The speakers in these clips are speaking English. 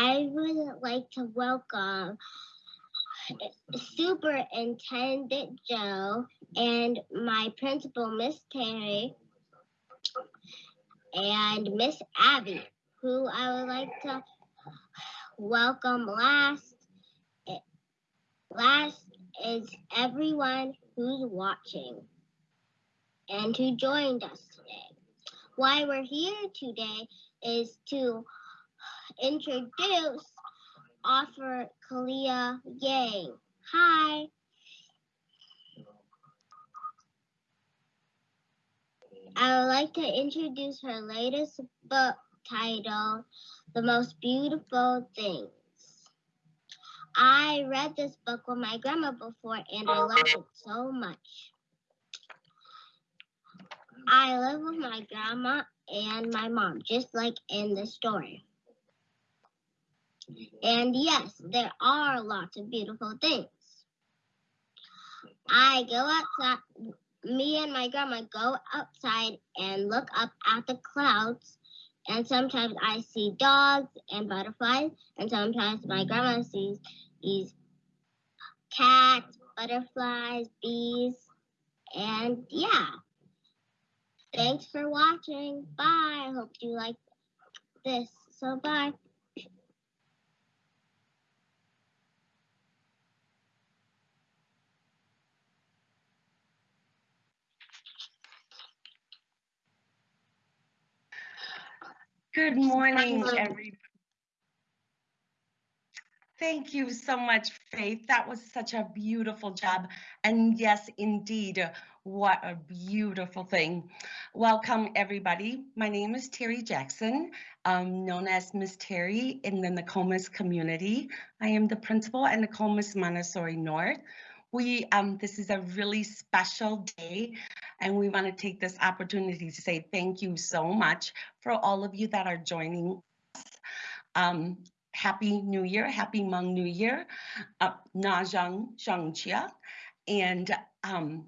I would like to welcome Superintendent Joe and my principal, Miss Terry, and Miss Abby, who I would like to welcome last. Last is everyone who's watching and who joined us today. Why we're here today is to introduce author Kalia Yang. Hi. I would like to introduce her latest book titled The Most Beautiful Things. I read this book with my grandma before and I loved it so much. I live with my grandma and my mom, just like in the story. And yes, there are lots of beautiful things. I go outside, me and my grandma go outside and look up at the clouds. And sometimes I see dogs and butterflies, and sometimes my grandma sees these cats, butterflies, bees, and yeah. Thanks for watching. Bye. I hope you like this. So bye. Good morning, everybody. Thank you so much, Faith. That was such a beautiful job. And yes, indeed, what a beautiful thing. Welcome, everybody. My name is Terry Jackson, um, known as Miss Terry in the Nokomis community. I am the principal at Nokomis Montessori North. We, um, this is a really special day, and we want to take this opportunity to say thank you so much for all of you that are joining us. Um, Happy New Year, Happy Hmong New Year, uh, Na Zhang Zhangqia. And um,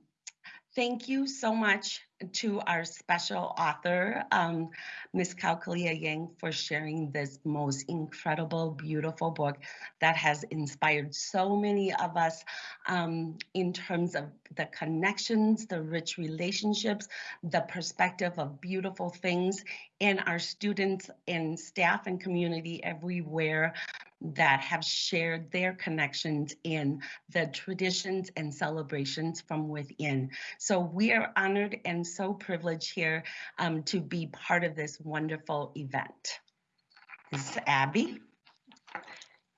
thank you so much to our special author, um, Ms. Kao Kalia Yang, for sharing this most incredible, beautiful book that has inspired so many of us um, in terms of the connections, the rich relationships, the perspective of beautiful things, and our students and staff and community everywhere that have shared their connections in the traditions and celebrations from within. So we are honored and so privileged here um, to be part of this wonderful event. This is Abby.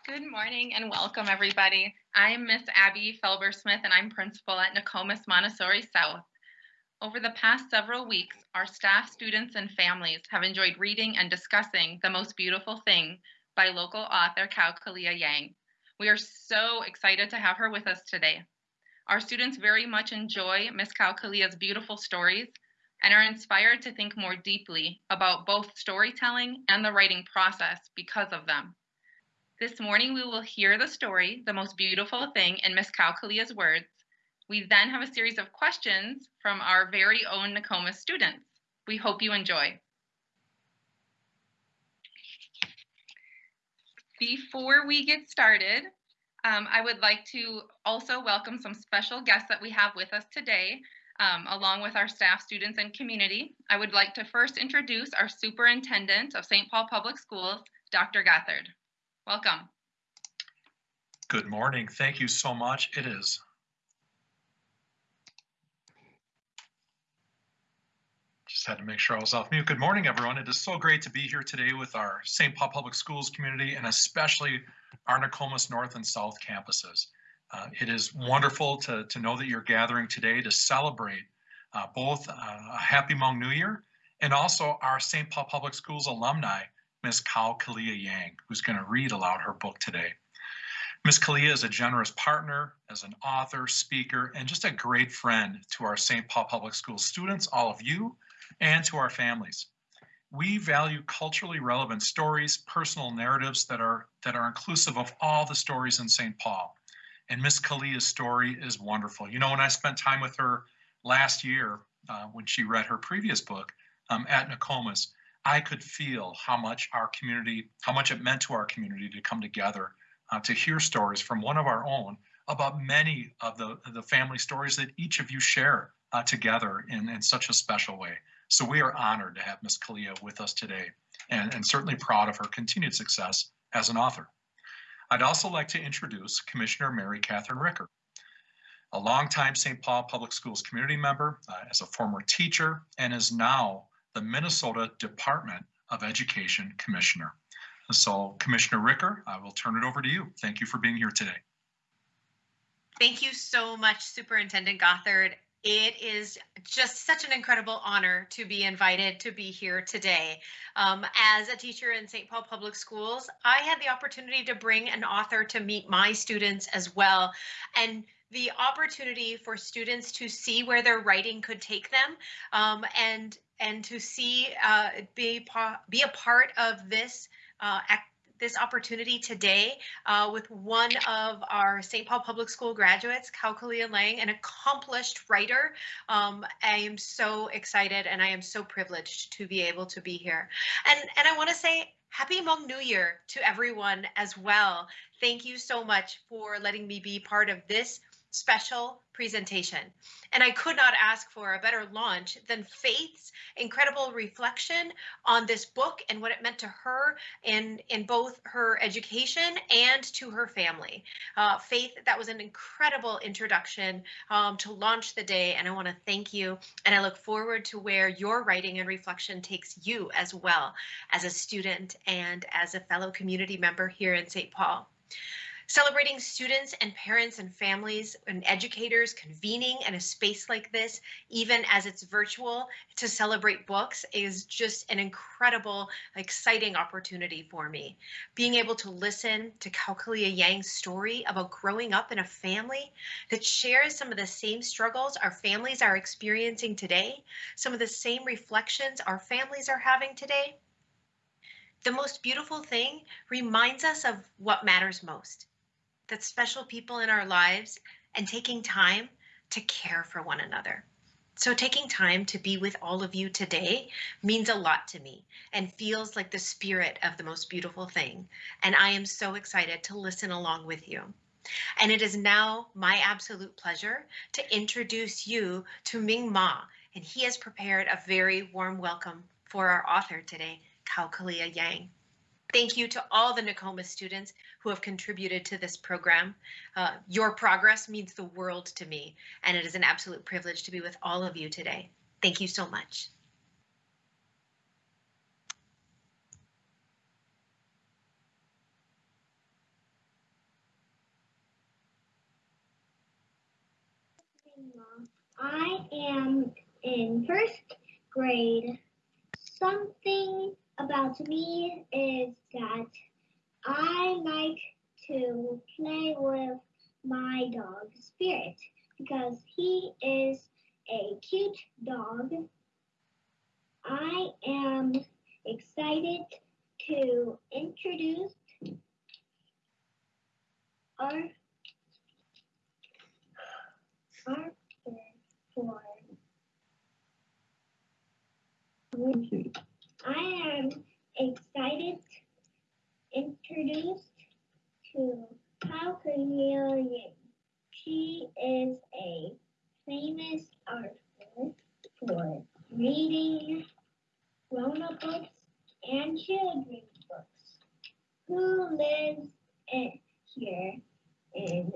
Good morning and welcome everybody. I'm Miss Abby Felber-Smith and I'm principal at Nokomis Montessori South. Over the past several weeks, our staff, students, and families have enjoyed reading and discussing The Most Beautiful Thing by local author Kao Kalia Yang. We are so excited to have her with us today. Our students very much enjoy Miss Kao Kalia's beautiful stories and are inspired to think more deeply about both storytelling and the writing process because of them. This morning, we will hear the story, The Most Beautiful Thing, in Miss Kao Kalia's words. We then have a series of questions from our very own Nokomis students. We hope you enjoy. Before we get started, um, I would like to also welcome some special guests that we have with us today, um, along with our staff, students, and community. I would like to first introduce our superintendent of St. Paul Public Schools, Dr. Gothard. Welcome. Good morning. Thank you so much. It is Just had to make sure I was off mute. Good morning, everyone. It is so great to be here today with our St. Paul Public Schools community and especially our Nokomis North and South campuses. Uh, it is wonderful to, to know that you're gathering today to celebrate uh, both uh, a happy Hmong New Year and also our St. Paul Public Schools alumni, Ms. Kao Kalia Yang, who's going to read aloud her book today. Ms. Kalia is a generous partner, as an author, speaker, and just a great friend to our St. Paul Public Schools students, all of you, and to our families. We value culturally relevant stories, personal narratives that are that are inclusive of all the stories in St. Paul. And Miss Kalia's story is wonderful. You know, when I spent time with her last year, uh, when she read her previous book um, at Nokomis, I could feel how much our community, how much it meant to our community to come together uh, to hear stories from one of our own about many of the, the family stories that each of you share uh, together in, in such a special way. So we are honored to have Miss Kalia with us today and, and certainly proud of her continued success as an author. I'd also like to introduce Commissioner Mary Cathryn Ricker, a longtime St. Paul Public Schools community member, uh, as a former teacher, and is now the Minnesota Department of Education Commissioner. So Commissioner Ricker, I will turn it over to you. Thank you for being here today. Thank you so much, Superintendent Gothard. It is just such an incredible honor to be invited to be here today. Um, as a teacher in St. Paul Public Schools, I had the opportunity to bring an author to meet my students as well. And the opportunity for students to see where their writing could take them um, and and to see uh, be, be a part of this uh, this opportunity today uh, with one of our St. Paul Public School graduates, Kao Kalia Yang, an accomplished writer. Um, I am so excited and I am so privileged to be able to be here. And, and I want to say Happy Hmong New Year to everyone as well. Thank you so much for letting me be part of this special presentation. And I could not ask for a better launch than Faith's incredible reflection on this book and what it meant to her in, in both her education and to her family. Uh, Faith, that was an incredible introduction um, to launch the day, and I want to thank you. And I look forward to where your writing and reflection takes you as well as a student and as a fellow community member here in St. Paul. Celebrating students and parents and families and educators convening in a space like this, even as it's virtual, to celebrate books is just an incredible, exciting opportunity for me. Being able to listen to Kao Kalia Yang's story about growing up in a family that shares some of the same struggles our families are experiencing today, some of the same reflections our families are having today. The most beautiful thing reminds us of what matters most that special people in our lives and taking time to care for one another. So taking time to be with all of you today means a lot to me and feels like the spirit of the most beautiful thing. And I am so excited to listen along with you. And it is now my absolute pleasure to introduce you to Ming Ma, and he has prepared a very warm welcome for our author today, Kao Kalia Yang. Thank you to all the Nokomis students who have contributed to this program. Uh, your progress means the world to me, and it is an absolute privilege to be with all of you today. Thank you so much. I am in first grade. Something about me is that I like to play with my dog Spirit because he is a cute dog. I am excited to introduce our our for I am excited introduced to Pao Yang. She is a famous author for reading grown-up books and children's books, who lives in, here in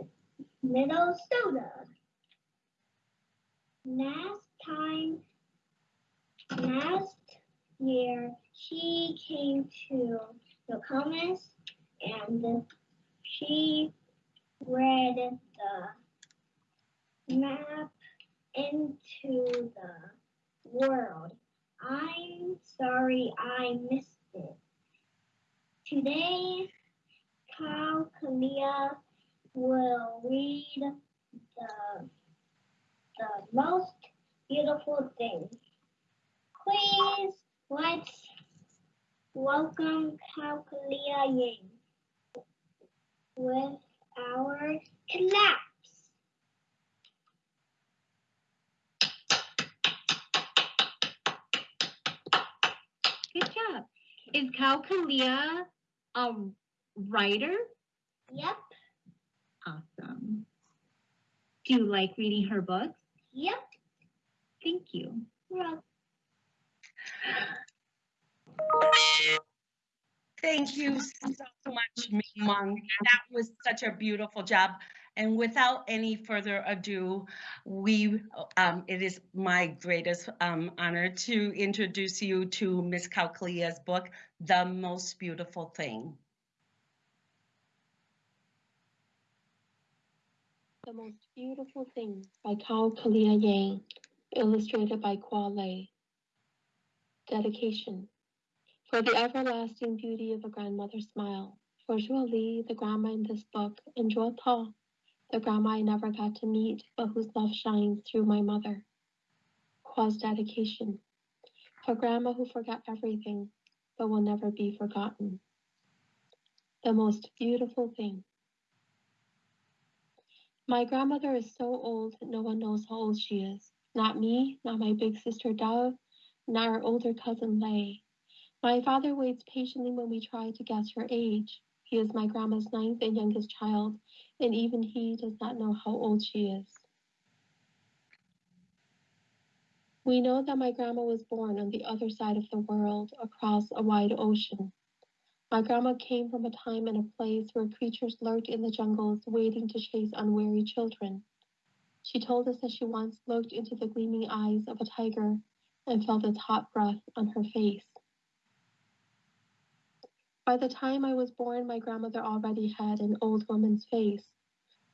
Minnesota. Last time, last year, she came to the comments and she read the map into the world. I'm sorry I missed it. Today, Kao Kalia will read the, the most beautiful thing. Please let's welcome Kao Kalia Yang with our collapse. Good job. Is Kao Kalia a writer? Yep. Awesome. Do you like reading her books? Yep. Thank you. Well, Thank you so much, Ming That was such a beautiful job. And without any further ado, we, um, it is my greatest um, honor to introduce you to Miss Kao Kalia's book, The Most Beautiful Thing. The Most Beautiful Thing by Kao Yang, illustrated by Khoa Le. Dedication. For the everlasting beauty of a grandmother's smile. For Zhuo Li, the grandma in this book, and Zhuo Tao, the grandma I never got to meet, but whose love shines through my mother. Khoa's dedication. For grandma who forgot everything, but will never be forgotten. The most beautiful thing. My grandmother is so old no one knows how old she is. Not me, not my big sister Dove, our older cousin Lei. My father waits patiently when we try to guess her age. He is my grandma's ninth and youngest child, and even he does not know how old she is. We know that my grandma was born on the other side of the world, across a wide ocean. My grandma came from a time and a place where creatures lurked in the jungles waiting to chase unwary children. She told us that she once looked into the gleaming eyes of a tiger and felt its hot breath on her face. By the time I was born, my grandmother already had an old woman's face.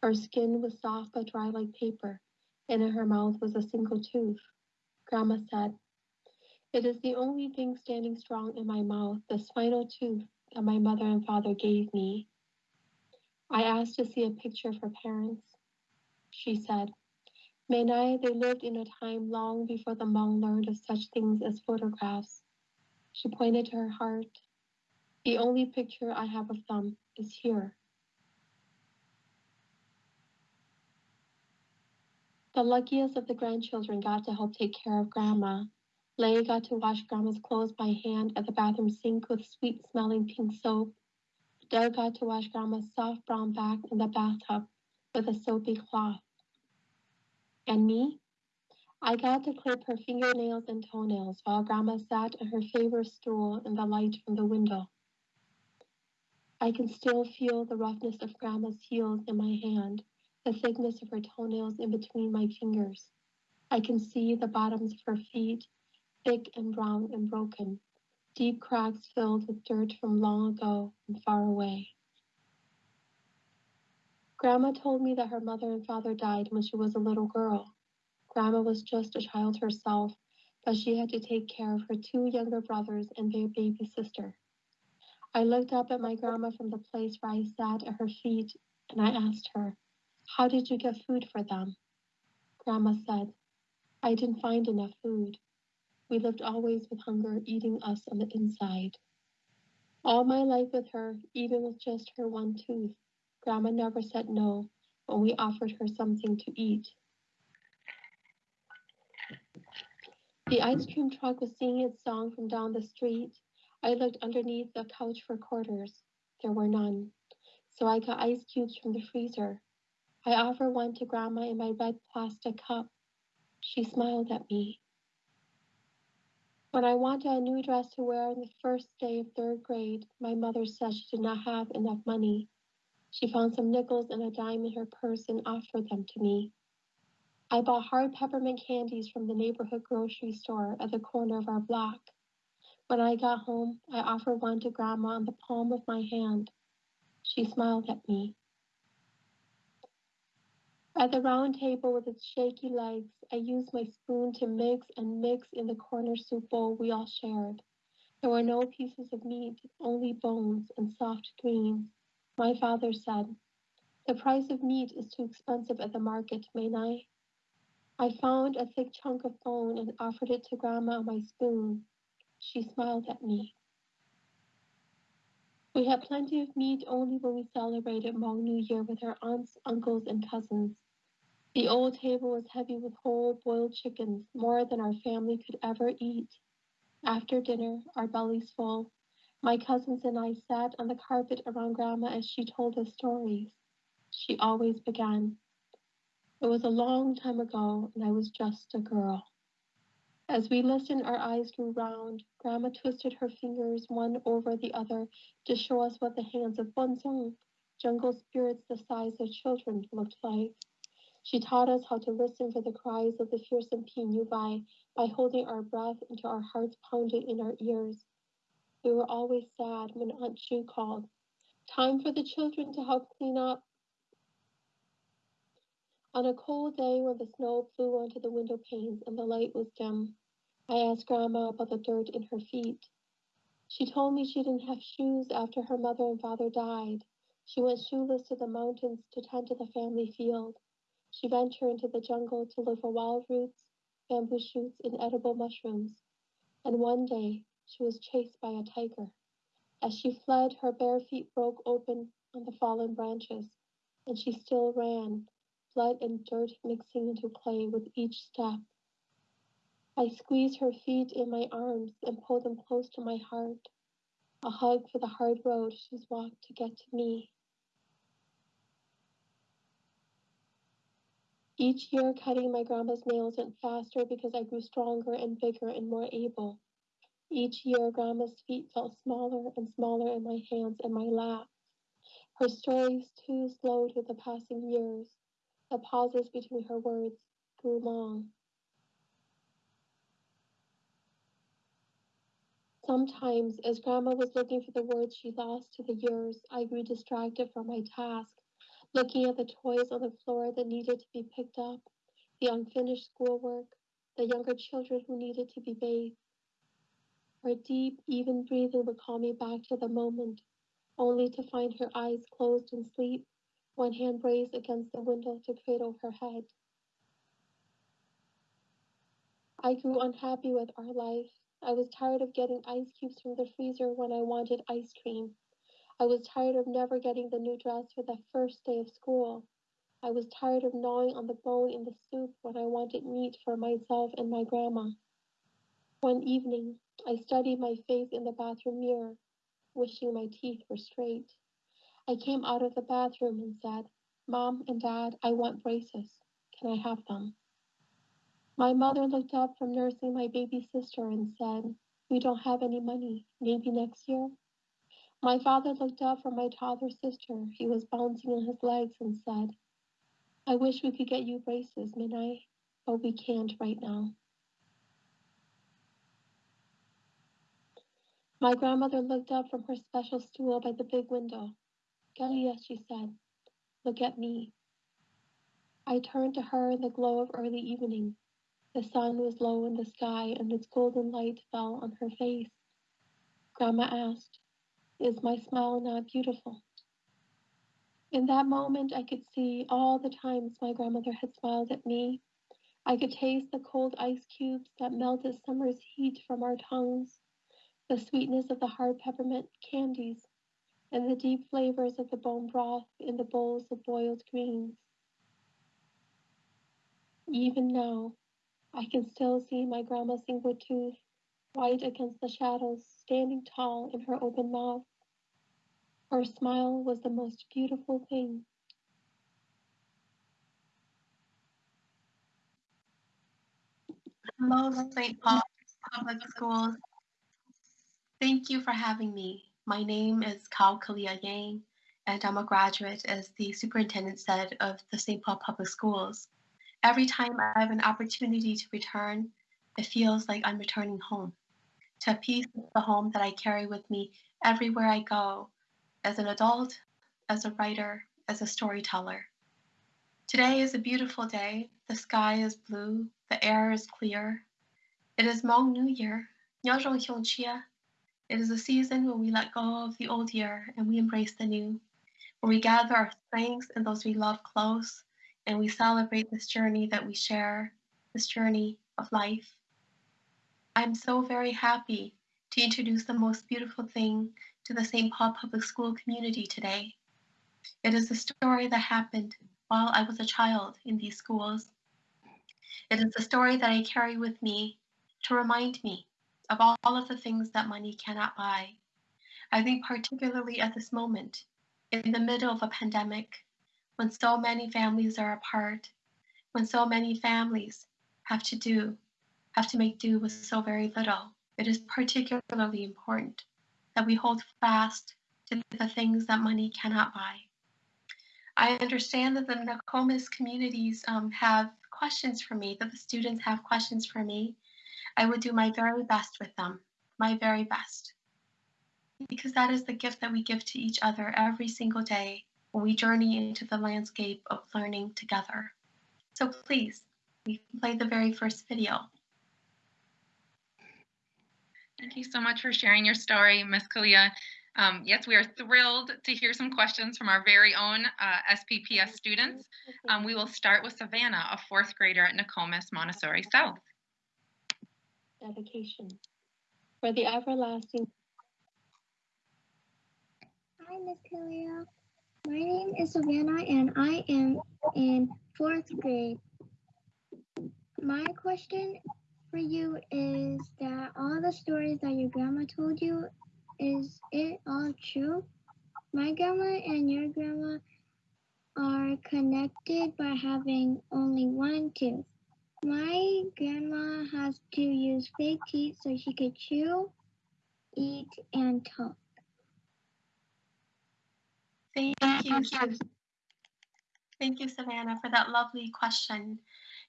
Her skin was soft but dry like paper, and in her mouth was a single tooth. Grandma said, It is the only thing standing strong in my mouth, the spinal tooth that my mother and father gave me. I asked to see a picture of her parents. She said, Menai, they lived in a time long before the Hmong learned of such things as photographs. She pointed to her heart. The only picture I have of them is here. The luckiest of the grandchildren got to help take care of Grandma. Lei got to wash Grandma's clothes by hand at the bathroom sink with sweet smelling pink soap. Doug got to wash Grandma's soft brown back in the bathtub with a soapy cloth. And me? I got to clip her fingernails and toenails while Grandma sat on her favorite stool in the light from the window. I can still feel the roughness of Grandma's heels in my hand, the thickness of her toenails in between my fingers. I can see the bottoms of her feet, thick and brown and broken, deep cracks filled with dirt from long ago and far away. Grandma told me that her mother and father died when she was a little girl. Grandma was just a child herself, but she had to take care of her two younger brothers and their baby sister. I looked up at my grandma from the place where I sat at her feet and I asked her, How did you get food for them? Grandma said, I didn't find enough food. We lived always with hunger eating us on the inside. All my life with her, even with just her one tooth, Grandma never said no when we offered her something to eat. The ice cream truck was singing its song from down the street, I looked underneath the couch for quarters. There were none. So I got ice cubes from the freezer. I offered one to Grandma in my red plastic cup. She smiled at me. When I wanted a new dress to wear on the first day of third grade, my mother said she did not have enough money. She found some nickels and a dime in her purse and offered them to me. I bought hard peppermint candies from the neighborhood grocery store at the corner of our block. When I got home, I offered one to Grandma on the palm of my hand. She smiled at me. At the round table with its shaky legs, I used my spoon to mix and mix in the corner soup bowl we all shared. There were no pieces of meat, only bones and soft greens. My father said, The price of meat is too expensive at the market, mayn't I? I found a thick chunk of bone and offered it to Grandma on my spoon. She smiled at me. We had plenty of meat only when we celebrated Hmong New Year with our aunts, uncles, and cousins. The old table was heavy with whole boiled chickens, more than our family could ever eat. After dinner, our bellies full, my cousins and I sat on the carpet around Grandma as she told us stories. She always began. It was a long time ago, and I was just a girl. As we listened, our eyes grew round. Grandma twisted her fingers one over the other to show us what the hands of Bunzong, jungle spirits the size of children, looked like. She taught us how to listen for the cries of the fearsome Pinyubai by holding our breath until our hearts pounded in our ears. We were always sad when Aunt Chu called. Time for the children to help clean up. On a cold day when the snow flew onto the window panes and the light was dim, I asked Grandma about the dirt in her feet. She told me she didn't have shoes after her mother and father died. She went shoeless to the mountains to tend to the family field. She ventured into the jungle to look for wild roots, bamboo shoots, and edible mushrooms. And one day, she was chased by a tiger. As she fled, her bare feet broke open on the fallen branches, and she still ran, blood and dirt mixing into clay with each step. I squeezed her feet in my arms and pulled them close to my heart, a hug for the hard road she's walked to get to me. Each year, cutting my grandma's nails went faster because I grew stronger and bigger and more able. Each year, Grandma's feet felt smaller and smaller in my hands and my lap. Her stories, too, slowed with the passing years. The pauses between her words grew long. Sometimes, as Grandma was looking for the words she lost to the years, I grew distracted from my task, looking at the toys on the floor that needed to be picked up, the unfinished schoolwork, the younger children who needed to be bathed. Her deep, even breathing would call me back to the moment, only to find her eyes closed in sleep, one hand raised against the window to cradle her head. I grew unhappy with our life. I was tired of getting ice cubes from the freezer when I wanted ice cream. I was tired of never getting the new dress for the first day of school. I was tired of gnawing on the bone in the soup when I wanted meat for myself and my grandma. One evening, I studied my face in the bathroom mirror, wishing my teeth were straight. I came out of the bathroom and said, Mom and Dad, I want braces. Can I have them? My mother looked up from nursing my baby sister and said, We don't have any money. Maybe next year? My father looked up from my toddler sister. He was bouncing on his legs and said, I wish we could get you braces, Minai, but we can't right now. My grandmother looked up from her special stool by the big window. Galia, she said, look at me. I turned to her in the glow of early evening. The sun was low in the sky and its golden light fell on her face. Grandma asked, Is my smile not beautiful? In that moment, I could see all the times my grandmother had smiled at me. I could taste the cold ice cubes that melted summer's heat from our tongues the sweetness of the hard peppermint candies, and the deep flavors of the bone broth in the bowls of boiled greens. Even now, I can still see my grandma's single tooth, white against the shadows, standing tall in her open mouth. Her smile was the most beautiful thing. Hello, St. Paul Public Schools. Thank you for having me. My name is Kao Kalia Yang, and I'm a graduate, as the superintendent said, of the St. Paul Public Schools. Every time I have an opportunity to return, it feels like I'm returning home to a piece of the home that I carry with me everywhere I go, as an adult, as a writer, as a storyteller. Today is a beautiful day. The sky is blue, the air is clear. It is Hmong New Year. It is a season when we let go of the old year and we embrace the new, where we gather our strengths and those we love close, and we celebrate this journey that we share, this journey of life. I'm so very happy to introduce the most beautiful thing to the St. Paul Public School community today. It is a story that happened while I was a child in these schools. It is a story that I carry with me to remind me of all, of the things that money cannot buy. I think, particularly at this moment, in the middle of a pandemic, when so many families are apart, when so many families have to do, have to make do with so very little, it is particularly important that we hold fast to the things that money cannot buy. I understand that the Nokomis communities um, have questions for me, that the students have questions for me. I would do my very best with them, my very best. Because that is the gift that we give to each other every single day when we journey into the landscape of learning together. So please, we can play the very first video. Thank you so much for sharing your story, Ms. Kalia. Um, yes, we are thrilled to hear some questions from our very own uh, SPPS students. Um, we will start with Savannah, a fourth grader at Nokomis Montessori South. Dedication. For the everlasting. Hi, Miss Kalia. My name is Savannah, and I am in fourth grade. My question for you is that all the stories that your grandma told you, is it all true? My grandma and your grandma are connected by having only one tooth. My grandma has to use fake teeth so she could chew, eat, and talk. Thank you. Thank you, Savannah, for that lovely question.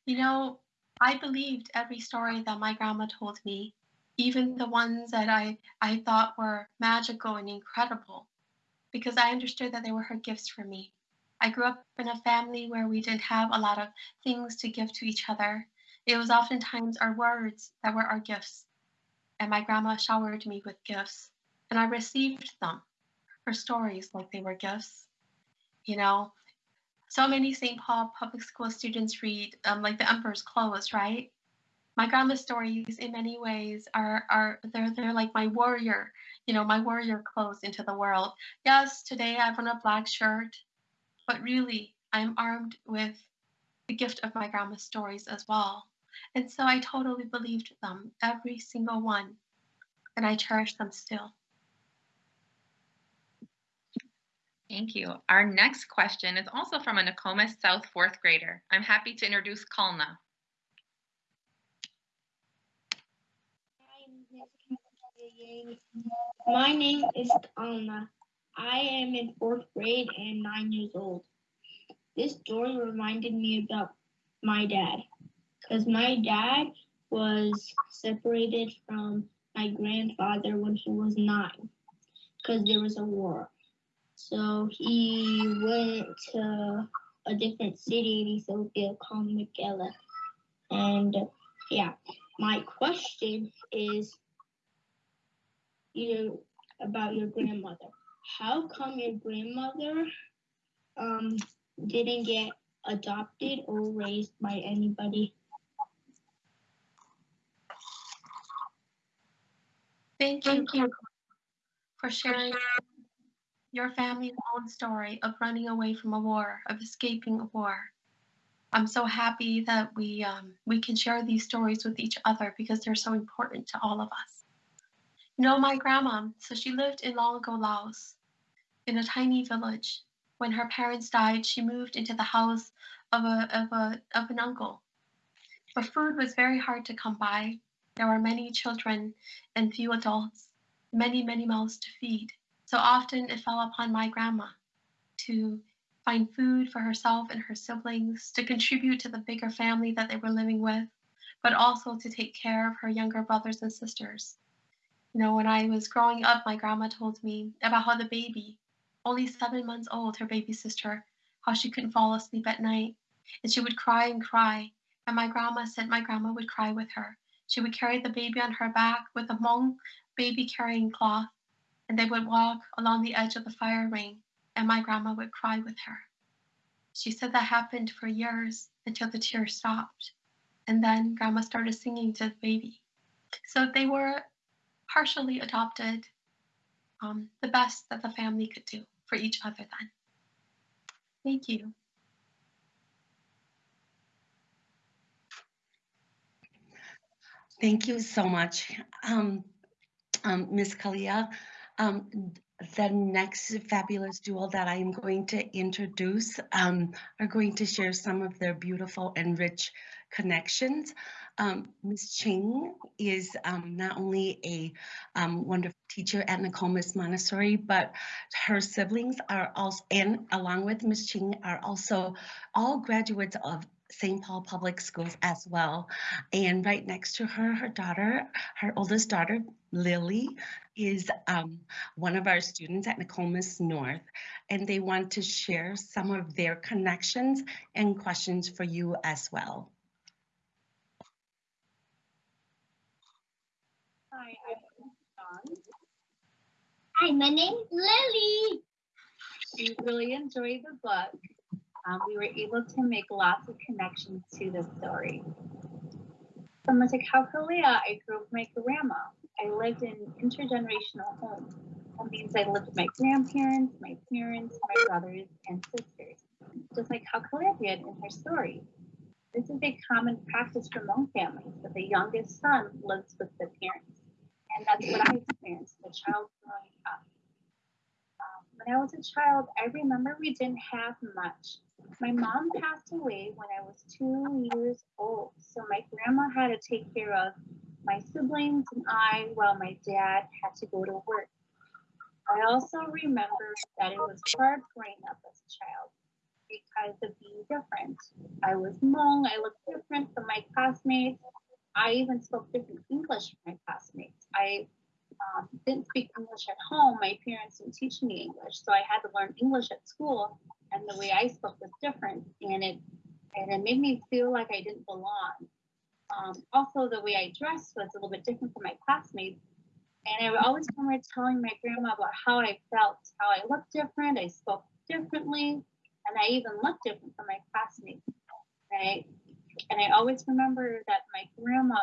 You know, I believed every story that my grandma told me, even the ones that I, I thought were magical and incredible, because I understood that they were her gifts for me. I grew up in a family where we didn't have a lot of things to give to each other. It was oftentimes our words that were our gifts. And my grandma showered me with gifts, and I received them, her stories like they were gifts. You know, so many St. Paul public school students read um, like The Emperor's Clothes, right? My grandma's stories, in many ways, are are they're they're like my warrior, you know, my warrior clothes into the world. Yes, today I have on a black shirt, but really I'm armed with the gift of my grandma's stories as well. And so I totally believed them, every single one, and I cherish them still. Thank you. Our next question is also from a Nokomis South fourth grader. I'm happy to introduce Kalna. My name is Alma. I am in fourth grade and nine years old. This story reminded me about my dad, because my dad was separated from my grandfather when he was nine, because there was a war. So he went to a different city in Ethiopia called Mekelle. And yeah, my question is you know, about your grandmother. How come your grandmother um, didn't get adopted or raised by anybody? Thank you, for- for sharing your family's own story of running away from a war, of escaping a war. I'm so happy that we um, we can share these stories with each other because they're so important to all of us. Know, my grandma, so she lived in long ago Laos, in a tiny village. When her parents died, she moved into the house of a of a of an uncle. But food was very hard to come by. There were many children and few adults, many many mouths to feed. So often it fell upon my grandma to find food for herself and her siblings, to contribute to the bigger family that they were living with, but also to take care of her younger brothers and sisters. You know, when I was growing up, my grandma told me about how the baby, only seven months old, her baby sister, how she couldn't fall asleep at night. And she would cry and cry. And my grandma said my grandma would cry with her. She would carry the baby on her back with a Hmong baby carrying cloth and they would walk along the edge of the fire ring, and my grandma would cry with her. She said that happened for years until the tears stopped, and then grandma started singing to the baby. So they were partially adopted, um, the best that the family could do for each other then. Thank you. Thank you so much, um, um, Ms. Kalia. Um, the next fabulous duo that I am going to introduce um, are going to share some of their beautiful and rich connections. Um, Ms. Ching is um, not only a um, wonderful teacher at Nokomis Montessori, but her siblings are also, and along with Ms. Ching, are also all graduates of St. Paul Public Schools as well. And right next to her, her daughter, her oldest daughter, Lily, is um, one of our students at Nokomis North, and they want to share some of their connections and questions for you as well. Hi, I'm Dawn. Hi, my name is Lily. We really enjoyed the book. Um, we were able to make lots of connections to the story. Similar to Kao Kalia, I grew up with my grandma. I lived in intergenerational homes. That means I lived with my grandparents, my parents, my brothers, and sisters, just like Kao Kalia did in her story. This is a common practice for Hmong families that the youngest son lives with the parents. And that's what I experienced as a child growing up. Um, when I was a child, I remember we didn't have much. My mom passed away when I was two years old, so my grandma had to take care of my siblings and I while my dad had to go to work. I also remember that it was hard growing up as a child because of being different. I was Hmong, I looked different from my classmates. I even spoke different English from my classmates. I um, didn't speak English at home. My parents didn't teach me English, so I had to learn English at school and the way I spoke was different, and it and it made me feel like I didn't belong. Um, also, the way I dressed was a little bit different from my classmates, and I would always remember telling my grandma about how I felt, how I looked different, I spoke differently, and I even looked different from my classmates. Right? And I always remember that my grandma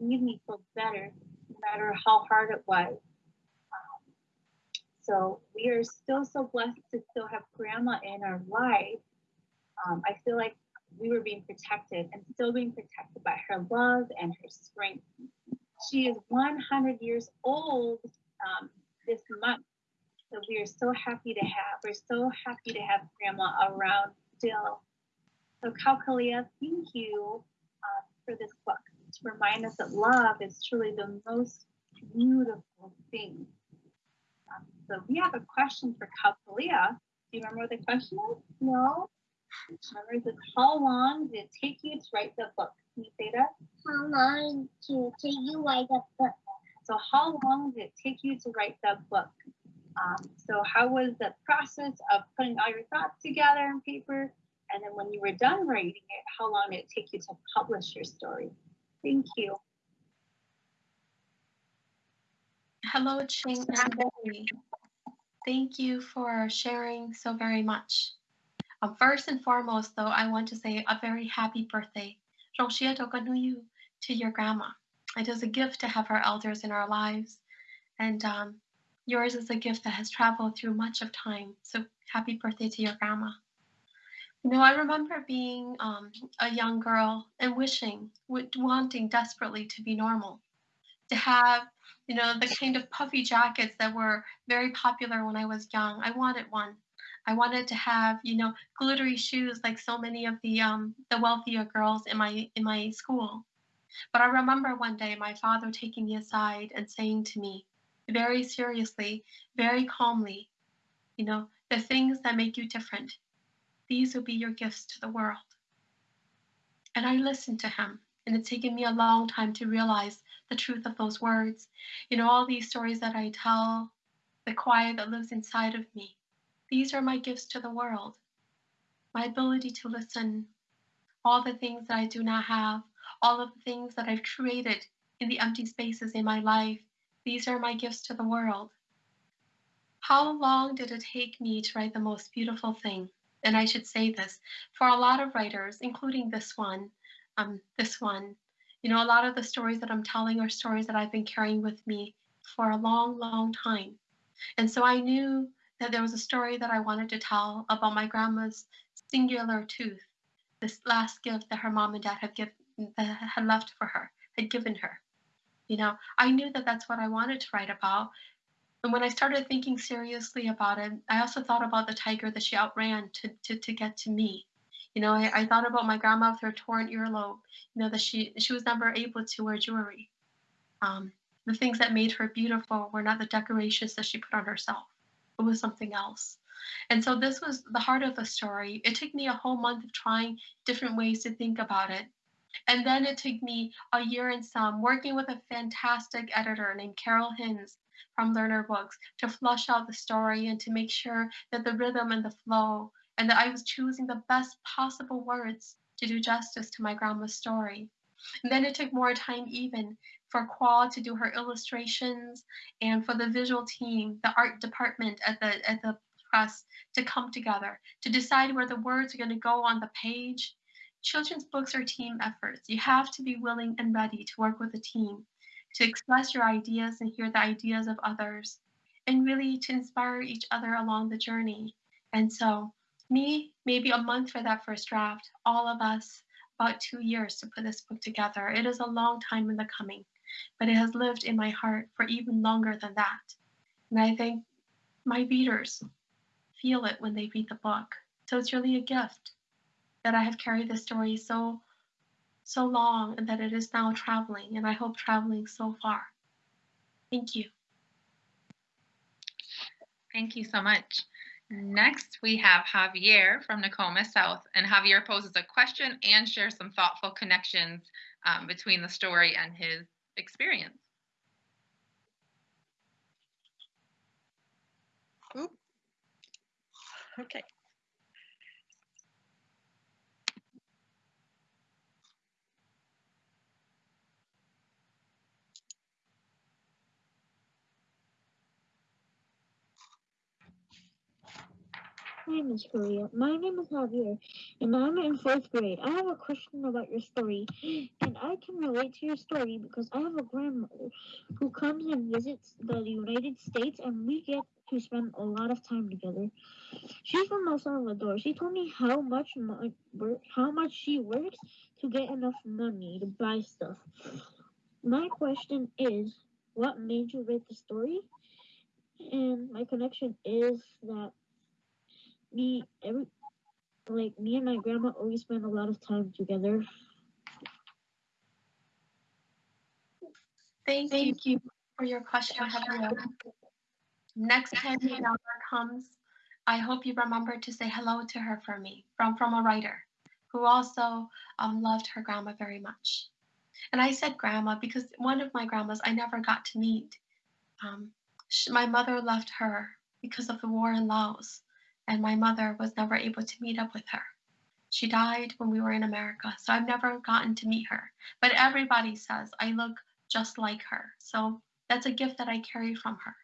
made me feel better, no matter how hard it was. So we are still so blessed to still have grandma in our life. Um, I feel like we were being protected and still being protected by her love and her strength. She is 100 years old um, this month. So we are so happy to have, we're so happy to have grandma around still. So Kao Kalia, thank you uh, for this book to remind us that love is truly the most beautiful thing so we have a question for Kao Kalia. Do you remember what the question is? No? Remember, this, how long did it take you to write the book? Can you say that? How long did it take you to write the book? So how long did it take you to write the book? Um, so how was the process of putting all your thoughts together on paper? And then when you were done writing it, how long did it take you to publish your story? Thank you. Hello, Ching and. Thank you for sharing so very much. Um, first and foremost, though, I want to say a very happy birthday to your grandma. It is a gift to have our elders in our lives, and um, yours is a gift that has traveled through much of time. So happy birthday to your grandma. Know, I remember being um, a young girl and wishing, wanting desperately to be normal, to have you know, the kind of puffy jackets that were very popular when I was young. I wanted one. I wanted to have, you know, glittery shoes like so many of the um, the wealthier girls in my in my school. But I remember one day my father taking me aside and saying to me, very seriously, very calmly, you know, the things that make you different, these will be your gifts to the world. And I listened to him, and it's taken me a long time to realize the truth of those words. You know, all these stories that I tell, the quiet that lives inside of me, these are my gifts to the world. My ability to listen, all the things that I do not have, all of the things that I've created in the empty spaces in my life, these are my gifts to the world. How long did it take me to write the most beautiful thing? And I should say this for a lot of writers, including this one, um, this one, you know, a lot of the stories that I'm telling are stories that I've been carrying with me for a long, long time. And so I knew that there was a story that I wanted to tell about my grandma's singular tooth, this last gift that her mom and dad had given that had left for her, had given her. You know, I knew that that's what I wanted to write about. And when I started thinking seriously about it, I also thought about the tiger that she outran to, to, to get to me. You know, I, I thought about my grandma with her torn earlobe, you know, that she she was never able to wear jewelry. Um, the things that made her beautiful were not the decorations that she put on herself. It was something else. And so this was the heart of the story. It took me a whole month of trying different ways to think about it. And then it took me a year and some working with a fantastic editor named Carol Hinz from Lerner Books to flush out the story and to make sure that the rhythm and the flow and that I was choosing the best possible words to do justice to my grandma's story. And then it took more time even for Khoa to do her illustrations and for the visual team, the art department at the at the press to come together to decide where the words are going to go on the page. Children's books are team efforts. You have to be willing and ready to work with a team, to express your ideas and hear the ideas of others, and really to inspire each other along the journey. And so, me, maybe a month for that first draft, all of us, about two years to put this book together. It is a long time in the coming, but it has lived in my heart for even longer than that. And I think my readers feel it when they read the book. So it's really a gift that I have carried this story so so long and that it is now traveling and I hope traveling so far. Thank you. Thank you so much. Next, we have Javier from Nokomis South, and Javier poses a question and shares some thoughtful connections um, between the story and his experience. Oop. Okay. Hi, Miss Korea. My name is Javier, and I'm in fourth grade. I have a question about your story, and I can relate to your story because I have a grandmother who comes and visits the United States, and we get to spend a lot of time together. She's from El Salvador. She told me how much mo- work, how much she works to get enough money to buy stuff. My question is, what made you write the story? And my connection is that me every like me and my grandma always spend a lot of time together. Thank, Thank you for your question, Javier. Next time your daughter comes, I hope you remember to say hello to her for me from, from a writer who also um, loved her grandma very much. And I said grandma because one of my grandmas I never got to meet. Um, she, my mother left her because of the war in Laos and my mother was never able to meet up with her. She died when we were in America, so I've never gotten to meet her. But everybody says I look just like her. So that's a gift that I carry from her.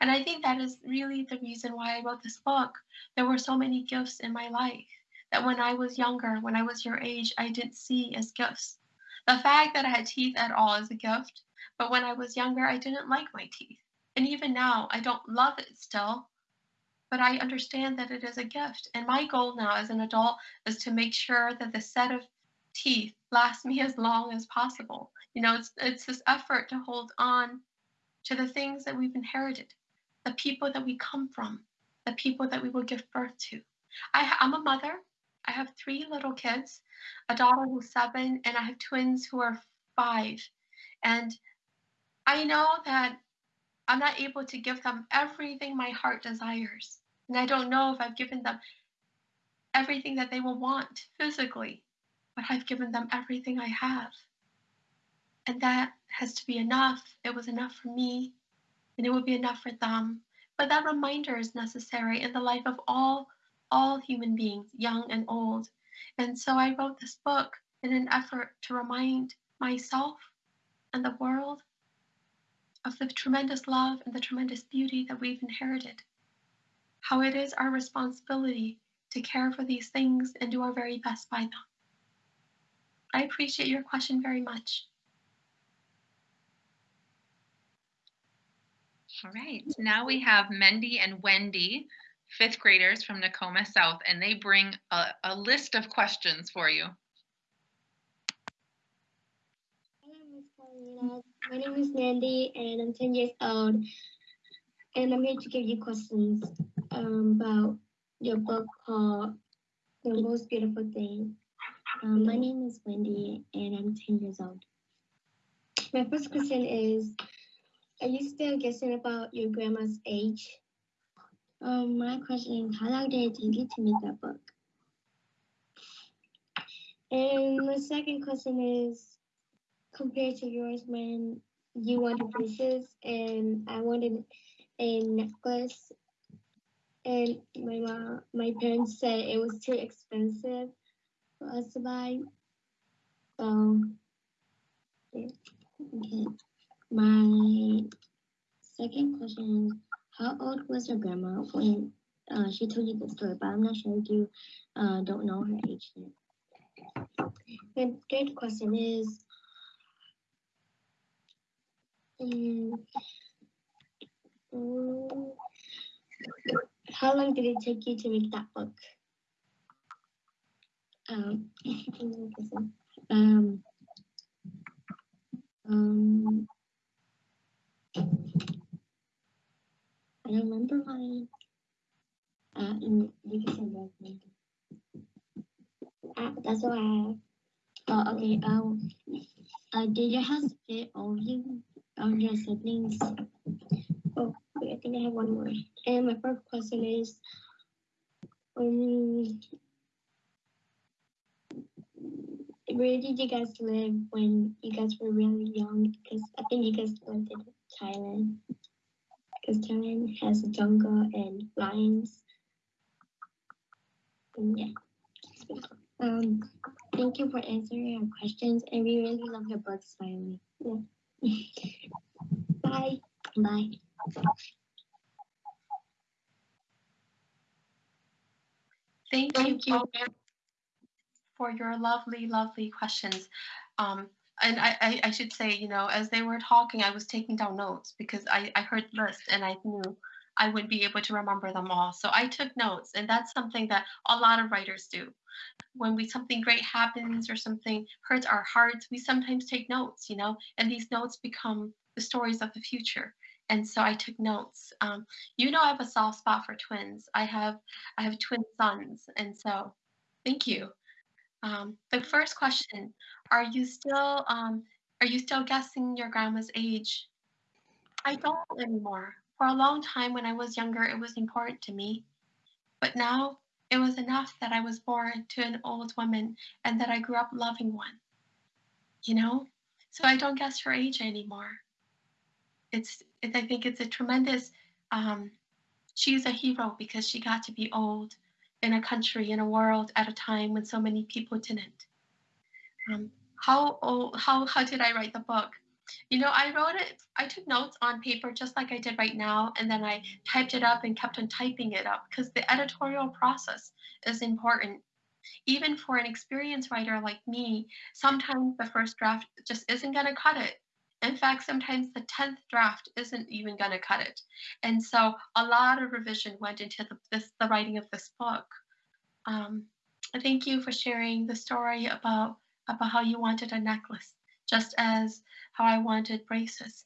And I think that is really the reason why I wrote this book. There were so many gifts in my life that when I was younger, when I was your age, I didn't see as gifts. The fact that I had teeth at all is a gift, but when I was younger, I didn't like my teeth. And even now, I don't love it still, but I understand that it is a gift. And my goal now as an adult is to make sure that the set of teeth lasts me as long as possible. You know, it's it's this effort to hold on to the things that we've inherited, the people that we come from, the people that we will give birth to. I, I'm a mother. I have three little kids, a daughter who's seven, and I have twins who are five. And I know that I'm not able to give them everything my heart desires. And I don't know if I've given them everything that they will want physically, but I've given them everything I have. And that has to be enough. It was enough for me, and it will be enough for them. But that reminder is necessary in the life of all all human beings, young and old. And so I wrote this book in an effort to remind myself and the world of the tremendous love and the tremendous beauty that we've inherited. How it is our responsibility to care for these things and do our very best by them. I appreciate your question very much. All right, now we have Mendy and Wendy, fifth graders from Nokomis South, and they bring a, a list of questions for you. My name is Mandy, and I'm 10 years old. And I'm here to give you questions um, about your book called The Most Beautiful Thing. Um, my name is Wendy, and I'm 10 years old. My first question is Are you still guessing about your grandma's age? Um, my question is How long did it take you to make that book? And my second question is compared to yours when you wanted braces and I wanted a necklace and my mom my parents said it was too expensive for us to buy. So okay. My second question is how old was your grandma when uh, she told you the story, but I'm not sure if you uh, don't know her age yet. The third question is, um, how long did it take you to make that book? Um, um, um, I remember mine. Uh, you can that. Uh, that's all I have. Oh, okay. Um, uh, did your house fit all of you, all your siblings? Oh, wait, I think I have one more. And my first question is, um, where did you guys live when you guys were really young? Because I think you guys lived in Thailand. Because Thailand has a jungle and lions. And yeah. Um, thank you for answering our questions, and we really love your books, finally. Yeah. Bye. Bye. Thank, Thank you, you. for your lovely, lovely questions. Um, and I, I, I should say, you know, as they were talking, I was taking down notes because I, I heard list and I knew I wouldn't be able to remember them all. So I took notes, and that's something that a lot of writers do. When we something great happens or something hurts our hearts, we sometimes take notes, you know, and these notes become the stories of the future. And so I took notes. Um, you know, I have a soft spot for twins. I have I have twin sons, and so thank you. Um, the first question: Are you still um, are you still guessing your grandma's age? I don't anymore. For a long time when I was younger, it was important to me. But now it was enough that I was born to an old woman and that I grew up loving one. You know? So I don't guess her age anymore. It's, it, I think it's a tremendous, um, she's a hero because she got to be old in a country, in a world at a time when so many people didn't. Um, how, old, how, how did I write the book? You know, I wrote it, I took notes on paper just like I did right now, and then I typed it up and kept on typing it up because the editorial process is important. Even for an experienced writer like me, sometimes the first draft just isn't going to cut it. In fact, sometimes the 10th draft isn't even going to cut it. And so a lot of revision went into the, this, the writing of this book. Um, thank you for sharing the story about, about how you wanted a necklace, just as how I wanted braces.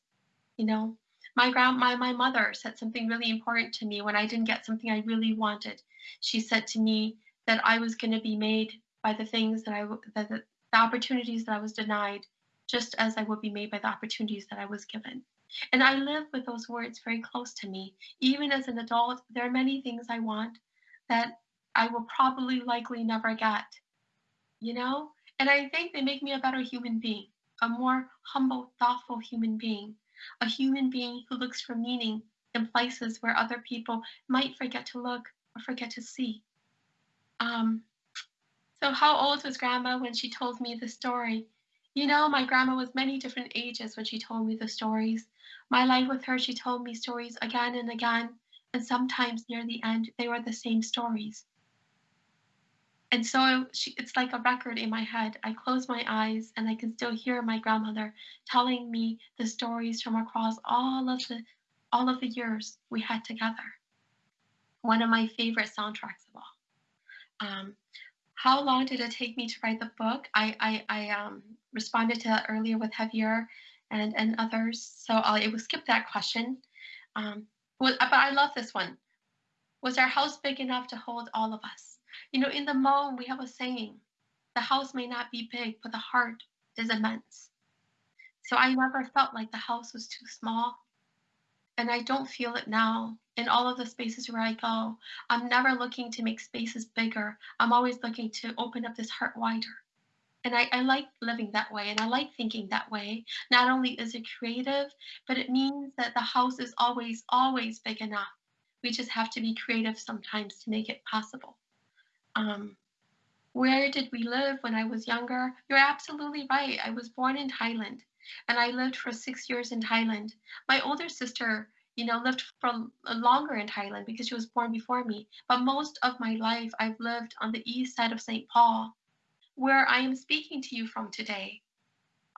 You know, my grand my, my mother said something really important to me when I didn't get something I really wanted. She said to me that I was going to be made by the things that I that the, the opportunities that I was denied, just as I would be made by the opportunities that I was given. And I live with those words very close to me. Even as an adult, there are many things I want that I will probably likely never get. You know? And I think they make me a better human being a more humble, thoughtful human being, a human being who looks for meaning in places where other people might forget to look or forget to see. Um, so, how old was Grandma when she told me the story? You know, my grandma was many different ages when she told me the stories. My life with her, she told me stories again and again, and sometimes near the end, they were the same stories. And so she, it's like a record in my head. I close my eyes and I can still hear my grandmother telling me the stories from across all of the all of the years we had together. One of my favorite soundtracks of all. Um, how long did it take me to write the book? I I, I um, responded to that earlier with Javier, and and others. So I will skip that question. Um, but I love this one. Was our house big enough to hold all of us? You know, in the Hmong, we have a saying: "The house may not be big, but the heart is immense." So I never felt like the house was too small, and I don't feel it now in all of the spaces where I go. I'm never looking to make spaces bigger. I'm always looking to open up this heart wider. And I, I like living that way and I like thinking that way. Not only is it creative, but it means that the house is always, always big enough. We just have to be creative sometimes to make it possible. Um, where did we live when I was younger? You're absolutely right. I was born in Thailand and I lived for six years in Thailand. My older sister you know, lived for longer in Thailand because she was born before me. But most of my life, I've lived on the east side of St. Paul, where I am speaking to you from today.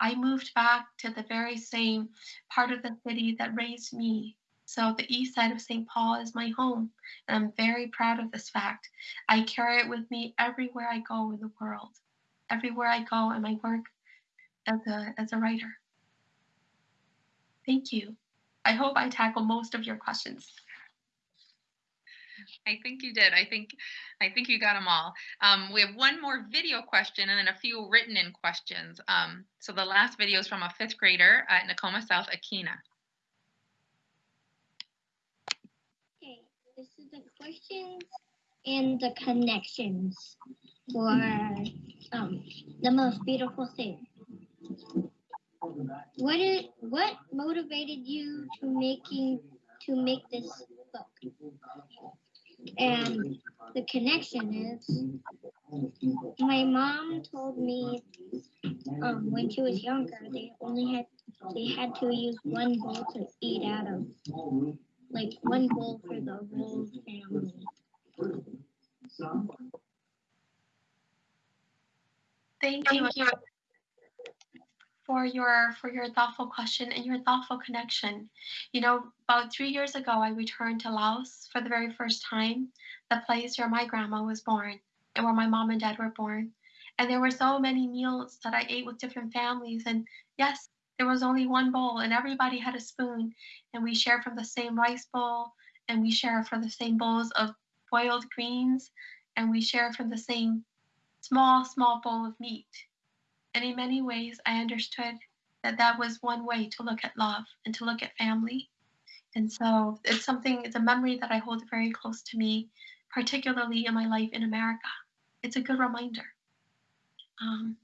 I moved back to the very same part of the city that raised me. So the east side of St. Paul is my home, and I'm very proud of this fact. I carry it with me everywhere I go in the world, everywhere I go in my work as a, as a writer. Thank you. I hope I tackle most of your questions. I think you did. I think I think you got them all. Um, we have one more video question and then a few written in questions. Um, so the last video is from a fifth grader at Nokomis South Akina. Okay, this is the questions and the connections for um, the most beautiful thing. What is what motivated you to making to make this book? And the connection is my mom told me um, when she was younger they only had they had to use one bowl to eat out of like one bowl for the whole family. Thank you for your for your thoughtful question and your thoughtful connection. You know, about three years ago, I returned to Laos for the very first time, the place where my grandma was born and where my mom and dad were born. And there were so many meals that I ate with different families. And yes, there was only one bowl, and everybody had a spoon, and we shared from the same rice bowl, and we shared from the same bowls of boiled greens, and we shared from the same small, small bowl of meat. And in many ways, I understood that that was one way to look at love and to look at family. And so it's something, it's a memory that I hold very close to me, particularly in my life in America. It's a good reminder. Um,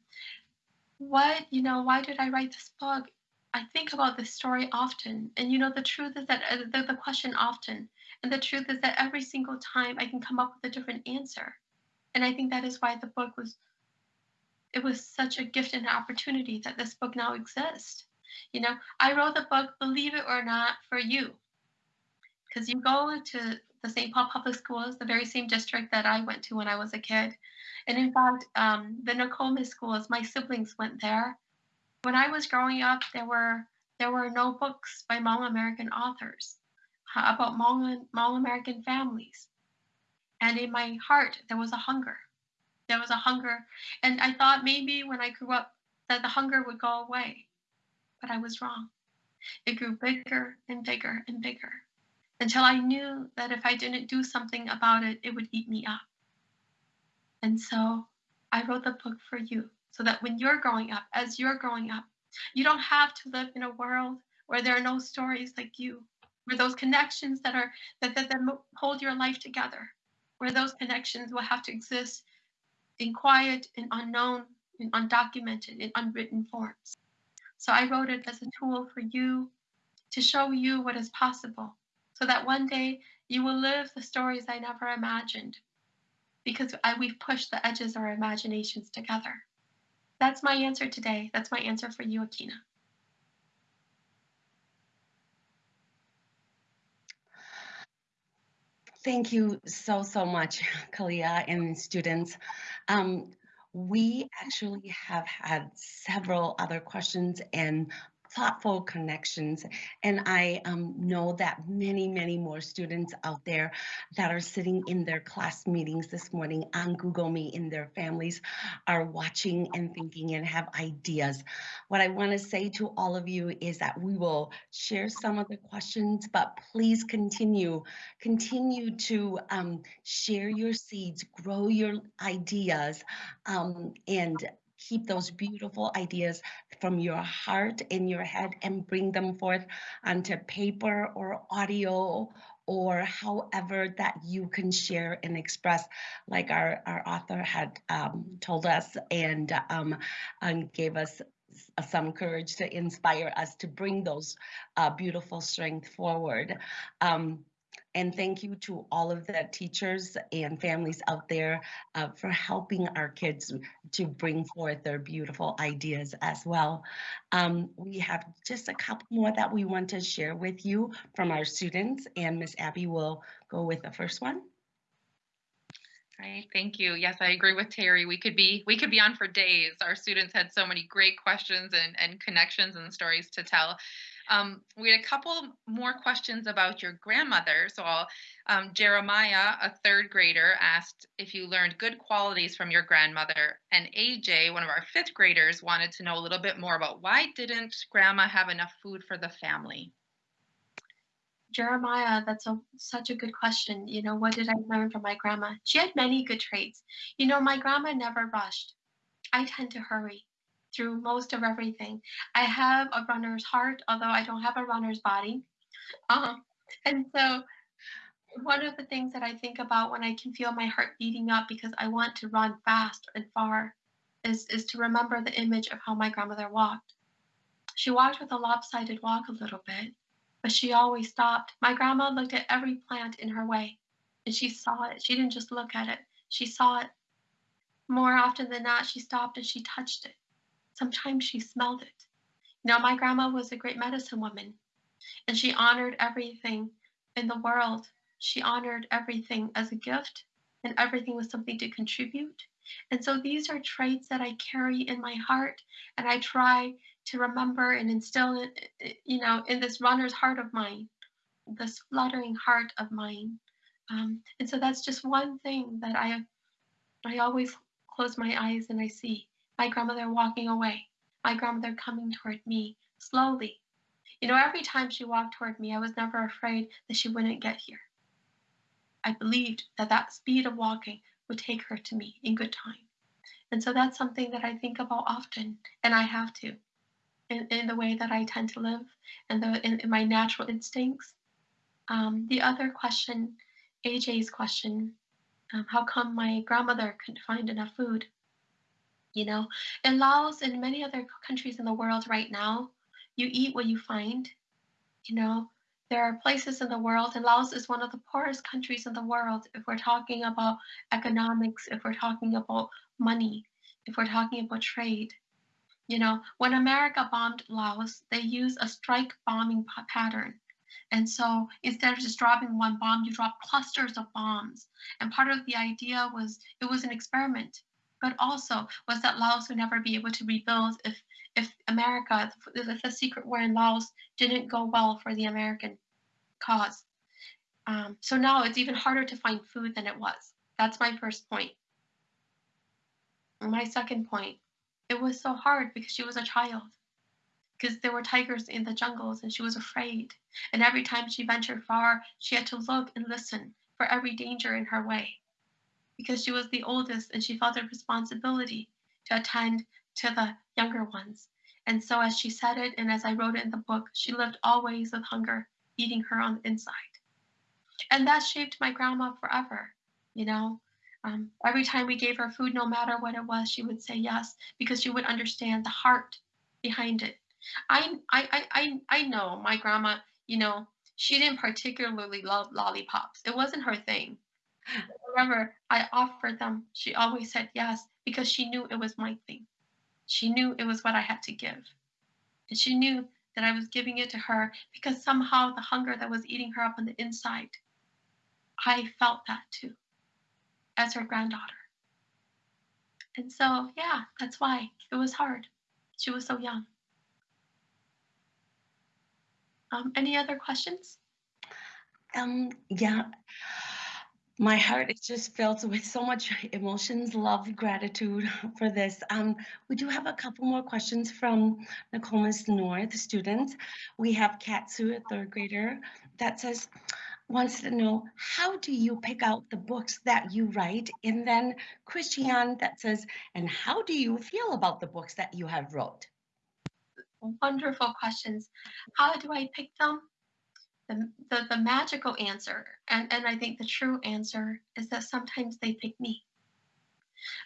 what, you know, why did I write this book? I think about this story often. And, you know, the truth is that uh, the, the question often, and the truth is that every single time I can come up with a different answer. And I think that is why the book was it was such a gift and an opportunity that this book now exists. You know, I wrote the book, believe it or not, for you. Because you go to the St. Paul Public Schools, the very same district that I went to when I was a kid. And in fact, um, the Nokomis schools, my siblings went there. When I was growing up, there were there were no books by Hmong American authors uh, about Hmong, Hmong American families. And in my heart, there was a hunger there was a hunger. And I thought maybe when I grew up that the hunger would go away. But I was wrong. It grew bigger and bigger and bigger until I knew that if I didn't do something about it, it would eat me up. And so I wrote the book for you so that when you're growing up, as you're growing up, you don't have to live in a world where there are no stories like you, where those connections that are that, that, that hold your life together, where those connections will have to exist in quiet and unknown and undocumented in unwritten forms. So I wrote it as a tool for you to show you what is possible so that one day you will live the stories I never imagined because I, we've pushed the edges of our imaginations together. That's my answer today. That's my answer for you, Akina. Thank you so, so much, Kalia and students. Um, we actually have had several other questions and thoughtful connections. And I um, know that many, many more students out there that are sitting in their class meetings this morning on Google Meet in their families are watching and thinking and have ideas. What I want to say to all of you is that we will share some of the questions, but please continue, continue to um, share your seeds, grow your ideas, um, and keep those beautiful ideas from your heart in your head and bring them forth onto paper or audio or however that you can share and express like our, our author had um, told us and, um, and gave us some courage to inspire us to bring those uh, beautiful strength forward. Um, and thank you to all of the teachers and families out there uh, for helping our kids to bring forth their beautiful ideas as well. Um, we have just a couple more that we want to share with you from our students and Miss Abby will go with the first one. Right, thank you. Yes, I agree with Terry. We could be we could be on for days. Our students had so many great questions and, and connections and stories to tell. Um, we had a couple more questions about your grandmother. So um, Jeremiah, a third grader, asked if you learned good qualities from your grandmother. And AJ, one of our fifth graders, wanted to know a little bit more about why didn't grandma have enough food for the family? Jeremiah, that's a, such a good question. You know, what did I learn from my grandma? She had many good traits. You know, my grandma never rushed. I tend to hurry through most of everything. I have a runner's heart, although I don't have a runner's body. Um, and so, one of the things that I think about when I can feel my heart beating up because I want to run fast and far is, is to remember the image of how my grandmother walked. She walked with a lopsided walk a little bit, but she always stopped. My grandma looked at every plant in her way and she saw it. She didn't just look at it, she saw it. More often than not, she stopped and she touched it. Sometimes she smelled it. Now, my grandma was a great medicine woman, and she honored everything in the world. She honored everything as a gift, and everything was something to contribute. And so these are traits that I carry in my heart, and I try to remember and instill you know, in this runner's heart of mine, this fluttering heart of mine. Um, and so that's just one thing that I, I always close my eyes and I see my grandmother walking away, my grandmother coming toward me slowly. You know, every time she walked toward me, I was never afraid that she wouldn't get here. I believed that that speed of walking would take her to me in good time. And so that's something that I think about often, and I have to, in, in the way that I tend to live and the, in, in my natural instincts. Um, the other question, AJ's question, um, how come my grandmother couldn't find enough food? You know, in Laos and many other countries in the world right now, you eat what you find. You know, there are places in the world, and Laos is one of the poorest countries in the world if we're talking about economics, if we're talking about money, if we're talking about trade. You know, when America bombed Laos, they used a strike bombing pattern. And so instead of just dropping one bomb, you drop clusters of bombs. And part of the idea was it was an experiment but also was that Laos would never be able to rebuild if if America, if the secret war in Laos didn't go well for the American cause. Um, so now it's even harder to find food than it was. That's my first point. My second point, it was so hard because she was a child. Because there were tigers in the jungles and she was afraid. And every time she ventured far, she had to look and listen for every danger in her way because she was the oldest and she felt a responsibility to attend to the younger ones. And so, as she said it, and as I wrote it in the book, she lived always with hunger eating her on the inside. And that shaped my grandma forever. You know, um, every time we gave her food, no matter what it was, she would say yes because she would understand the heart behind it. I, I, I, I know my grandma, you know, she didn't particularly love lollipops. It wasn't her thing. Whenever I offered them, she always said yes because she knew it was my thing. She knew it was what I had to give. And she knew that I was giving it to her because somehow the hunger that was eating her up on the inside, I felt that too as her granddaughter. And so, yeah, that's why it was hard. She was so young. Um, any other questions? Um, yeah, my heart is just filled with so much emotions, love, gratitude for this. Um, we do have a couple more questions from Nokomis North students. We have Katsu, a third grader, that says, wants to know, how do you pick out the books that you write? And then Christian that says, and how do you feel about the books that you have wrote? Wonderful questions. How do I pick them? The, the, the magical answer, and, and I think the true answer is that sometimes they pick me.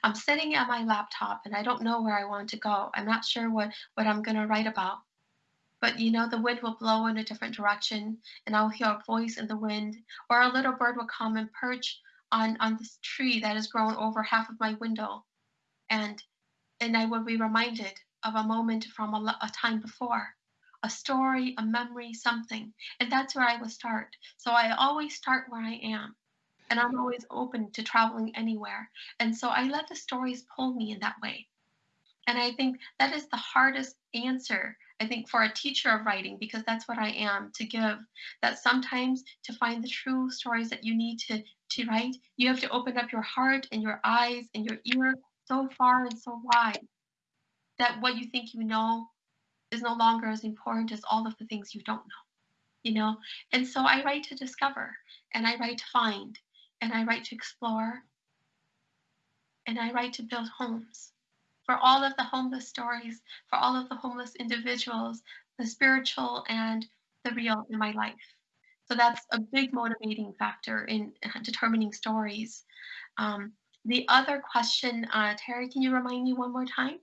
I'm sitting at my laptop and I don't know where I want to go. I'm not sure what, what I'm going to write about. But you know, the wind will blow in a different direction and I'll hear a voice in the wind, or a little bird will come and perch on, on this tree that has grown over half of my window. And, and I will be reminded of a moment from a, a time before a story, a memory, something. And that's where I will start. So I always start where I am. And I'm always open to traveling anywhere. And so I let the stories pull me in that way. And I think that is the hardest answer, I think, for a teacher of writing, because that's what I am to give. That sometimes to find the true stories that you need to, to write, you have to open up your heart and your eyes and your ear so far and so wide that what you think you know is no longer as important as all of the things you don't know you know? And so i write to discover and i write to find and i write to explore and i write to build homes. For all of the homeless stories for all of the homeless individuals the spiritual and the real in my life. So that's a big motivating factor in determining stories. Um, the other question uh, terry can you remind me one more time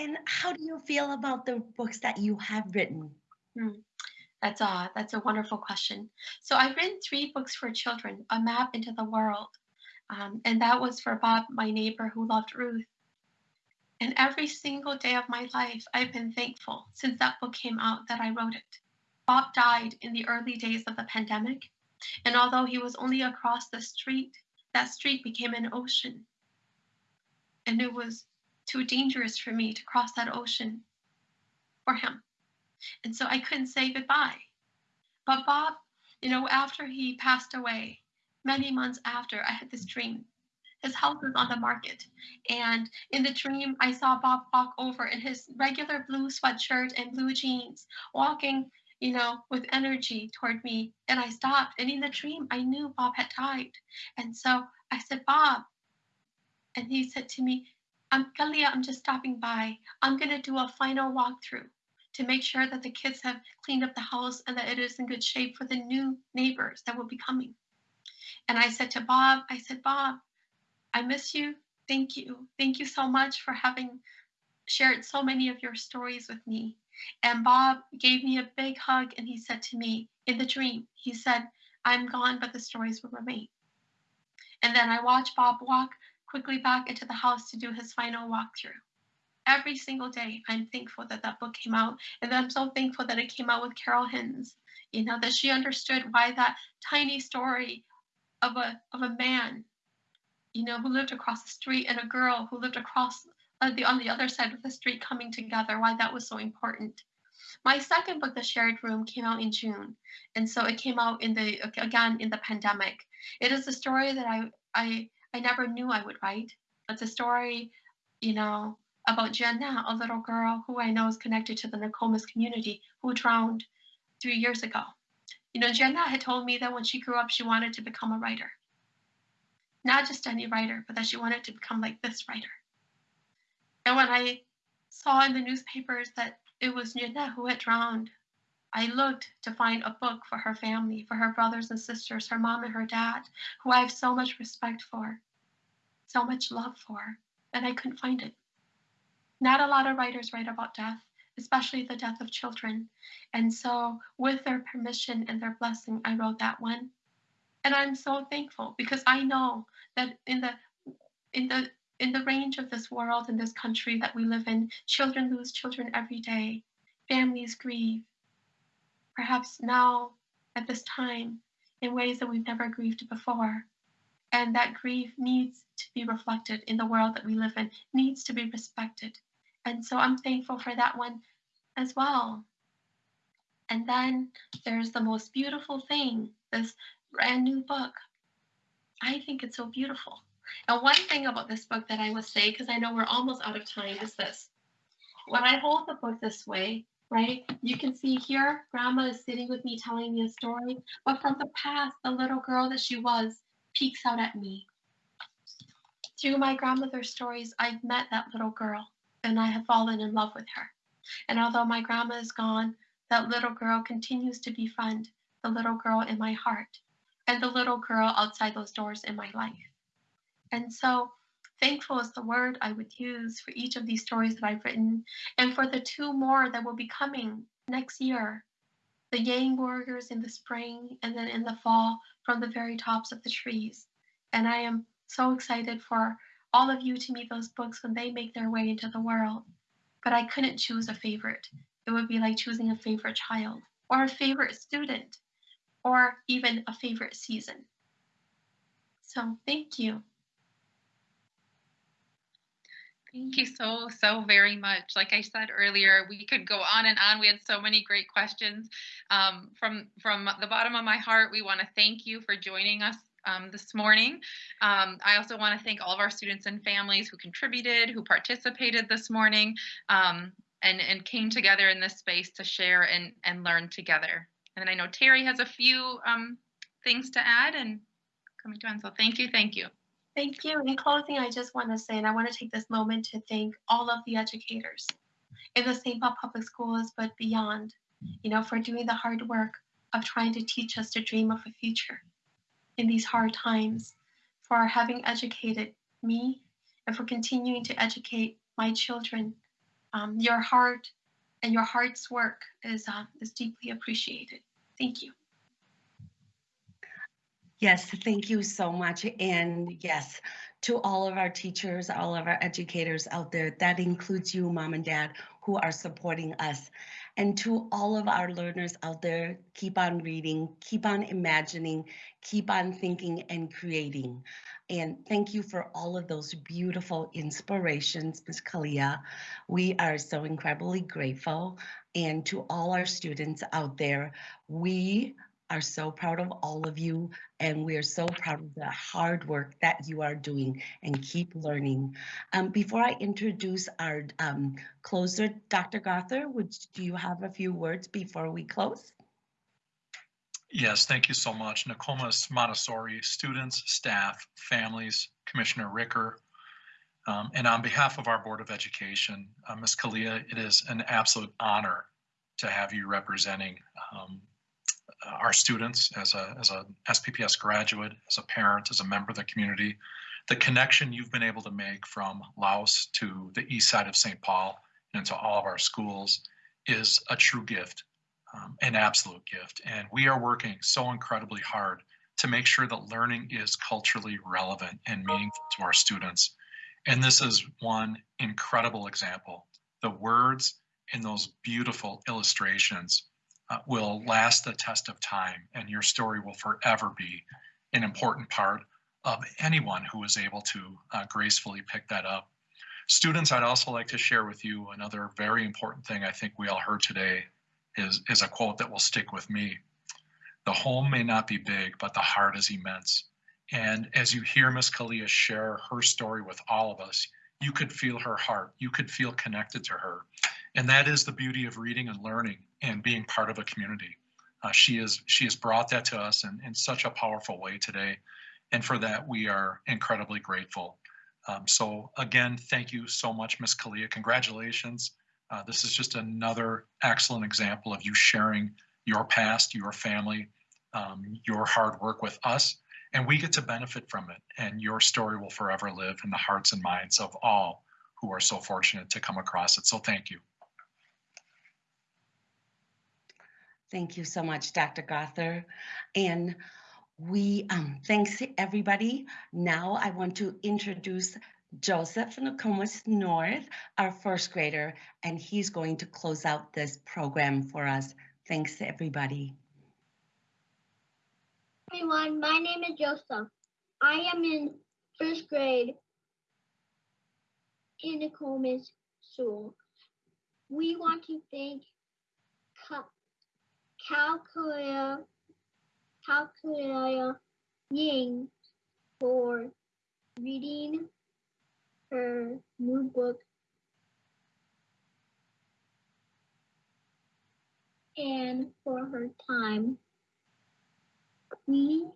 and how do you feel about the books that you have written? Hmm. That's a that's a wonderful question. So I've written three books for children: A Map into the World, um, and that was for Bob, my neighbor who loved Ruth. And every single day of my life, I've been thankful since that book came out that I wrote it. Bob died in the early days of the pandemic, and although he was only across the street, that street became an ocean. And it was too dangerous for me to cross that ocean for him. And so I couldn't say goodbye. But Bob, you know, after he passed away, many months after, I had this dream. His house was on the market. And in the dream, I saw Bob walk over in his regular blue sweatshirt and blue jeans, walking, you know, with energy toward me. And I stopped. And in the dream, I knew Bob had died. And so I said, Bob. And he said to me, I'm Kalia, I'm just stopping by. I'm going to do a final walkthrough to make sure that the kids have cleaned up the house and that it is in good shape for the new neighbors that will be coming. And I said to Bob, I said, Bob, I miss you. Thank you. Thank you so much for having shared so many of your stories with me. And Bob gave me a big hug and he said to me in the dream, he said, I'm gone, but the stories will remain. And then I watched Bob walk quickly back into the house to do his final walkthrough. Every single day, I'm thankful that that book came out, and I'm so thankful that it came out with Carol Hinz. You know that she understood why that tiny story of a of a man, you know, who lived across the street and a girl who lived across uh, the on the other side of the street coming together, why that was so important. My second book, The Shared Room, came out in June, and so it came out in the again in the pandemic. It is a story that I I I never knew I would write. It's a story, you know, about Jenna, a little girl who I know is connected to the Nokomis community who drowned three years ago. You know, Jenna had told me that when she grew up, she wanted to become a writer. Not just any writer, but that she wanted to become like this writer. And when I saw in the newspapers that it was Jenna who had drowned, I looked to find a book for her family, for her brothers and sisters, her mom and her dad, who I have so much respect for, so much love for, and I couldn't find it. Not a lot of writers write about death, especially the death of children. And so, with their permission and their blessing, I wrote that one. And I'm so thankful because I know that in the in the in the range of this world in this country that we live in, children lose children every day. Families grieve perhaps now at this time in ways that we've never grieved before. And that grief needs to be reflected in the world that we live in, needs to be respected. And so I'm thankful for that one as well. And then there's the most beautiful thing this brand new book. I think it's so beautiful. And one thing about this book that I will say, because I know we're almost out of time, is this. When I hold the book this way, right, you can see here, Grandma is sitting with me telling me a story, but from the past, the little girl that she was peeks out at me. Through my grandmother's stories, I've met that little girl and I have fallen in love with her. And although my grandma is gone, that little girl continues to befriend the little girl in my heart and the little girl outside those doors in my life. And so thankful is the word I would use for each of these stories that I've written and for the two more that will be coming next year. The Yang warriors in the spring and then in the fall from the very tops of the trees. And I am so excited for all of you to meet those books when they make their way into the world. But I couldn't choose a favorite. It would be like choosing a favorite child or a favorite student or even a favorite season. So thank you. Thank you so, so very much. Like I said earlier, we could go on and on. We had so many great questions. Um, from, from the bottom of my heart, we want to thank you for joining us um, this morning. Um, I also want to thank all of our students and families who contributed, who participated this morning, um, and, and came together in this space to share and, and learn together. And I know Terry has a few um, things to add and coming to end. So thank you, thank you. Thank you. In closing, I just want to say, and I want to take this moment to thank all of the educators in the St. Paul Public Schools, but beyond, you know, for doing the hard work of trying to teach us to dream of a future in these hard times, for having educated me, and for continuing to educate my children. Um, your heart and your heart's work is, uh, is deeply appreciated. Thank you. Yes, thank you so much. And yes, to all of our teachers, all of our educators out there, that includes you, mom and dad, who are supporting us. And to all of our learners out there, keep on reading, keep on imagining, keep on thinking and creating. And thank you for all of those beautiful inspirations, Ms. Kalia. We are so incredibly grateful. And to all our students out there, we are so proud of all of you and we are so proud of the hard work that you are doing and keep learning. Um, before I introduce our um, closer, Dr. Gothard, would do you have a few words before we close? Yes, thank you so much. Nokomis Montessori students, staff, families, Commissioner Ricker, um, and on behalf of our Board of Education, uh, Ms. Kalia, it is an absolute honor to have you representing um, our students as a, as a SPPS graduate, as a parent, as a member of the community, the connection you've been able to make from Laos to the east side of St. Paul and to all of our schools is a true gift, um, an absolute gift. And we are working so incredibly hard to make sure that learning is culturally relevant and meaningful to our students. And this is one incredible example. The words in those beautiful illustrations uh, will last the test of time and your story will forever be an important part of anyone who is able to uh, gracefully pick that up. Students, I'd also like to share with you another very important thing I think we all heard today is, is a quote that will stick with me. The home may not be big, but the heart is immense. And as you hear Miss Kalia share her story with all of us, you could feel her heart. You could feel connected to her. And that is the beauty of reading and learning and being part of a community. Uh, she is she has brought that to us in, in such a powerful way today. And for that, we are incredibly grateful. Um, so again, thank you so much, Ms. Kalia. Congratulations. Uh, this is just another excellent example of you sharing your past, your family, um, your hard work with us, and we get to benefit from it. And your story will forever live in the hearts and minds of all who are so fortunate to come across it. So thank you. Thank you so much, Dr. Gothard. And we, um, thanks everybody. Now I want to introduce Joseph Nokomis North, our first grader, and he's going to close out this program for us. Thanks everybody. Everyone, my name is Joseph. I am in first grade in the Nokomis School. We want to thank Kao Kalia, Calculia Ying for reading her new book and for her time. We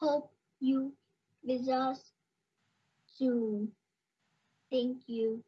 hope you visit us soon. Thank you.